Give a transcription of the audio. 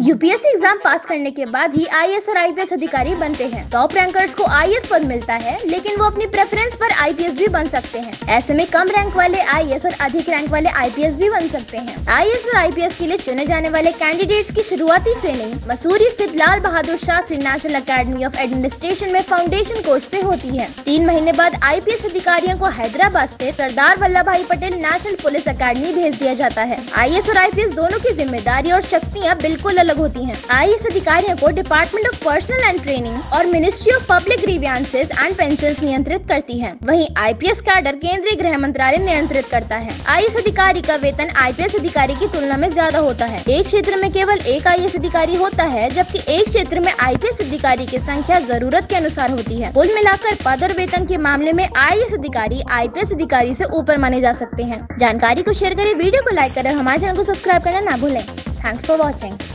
UPSC exam pass करने के बाद ही आईएएस और आईपीएस अधिकारी बनते हैं। टॉप रैंकर्स को आईएएस पद मिलता है, लेकिन वो अपनी प्रेफरेंस पर आईपीएस भी बन सकते हैं। ऐसे में कम रैंक वाले आईएएस और अधिक रैंक वाले आईपीएस भी बन सकते हैं। आईएएस और आईपीएस के लिए चुने जाने वाले कैंडिडेट्स की शुरुआती ट्रेनिंग मसूरी स्थित Lal Bahadur Shastri National Academy of Administration में फाउंडेशन कोर्स ऐसी होती है। तीन महीने बाद आईपीएस अधिकारियों को हैदराबाद ऐसी सरदार वल्लभ भाई पटेल नेशनल पुलिस अकेडमी भेज दिया जाता है। आई और आईपीएस दोनों की ज़िम्मेदारी और शक्तियाँ बिल्कुल अलग होती हैं। आई अधिकारियों को Department of Personnel and Training और Ministry of Public Grievances and Pension नियंत्रित करती है। वहीं आईपीएस कैडर केंद्रीय गृह मंत्रालय नियंत्रित करता है। आई अधिकारी का वेतन आईपीएस अधिकारी की तुलना में ज़्यादा होता है। एक क्षेत्र में केवल एक आई अधिकारी होता है, जबकि एक क्षेत्र में आईपीएस अधिकारी की संख्या ज़रूरत के अनुसार होती है। कुल मिलाकर पद और वेतन के मामले में आई अधिकारी आईपीएस अधिकारी ऐसी ऊपर माने जा सकते हैं। जानकारी को शेयर करें, वीडियो को लाइक करें हमारे चैनल को सब्सक्राइब करना ना भूलें। Thanks for watching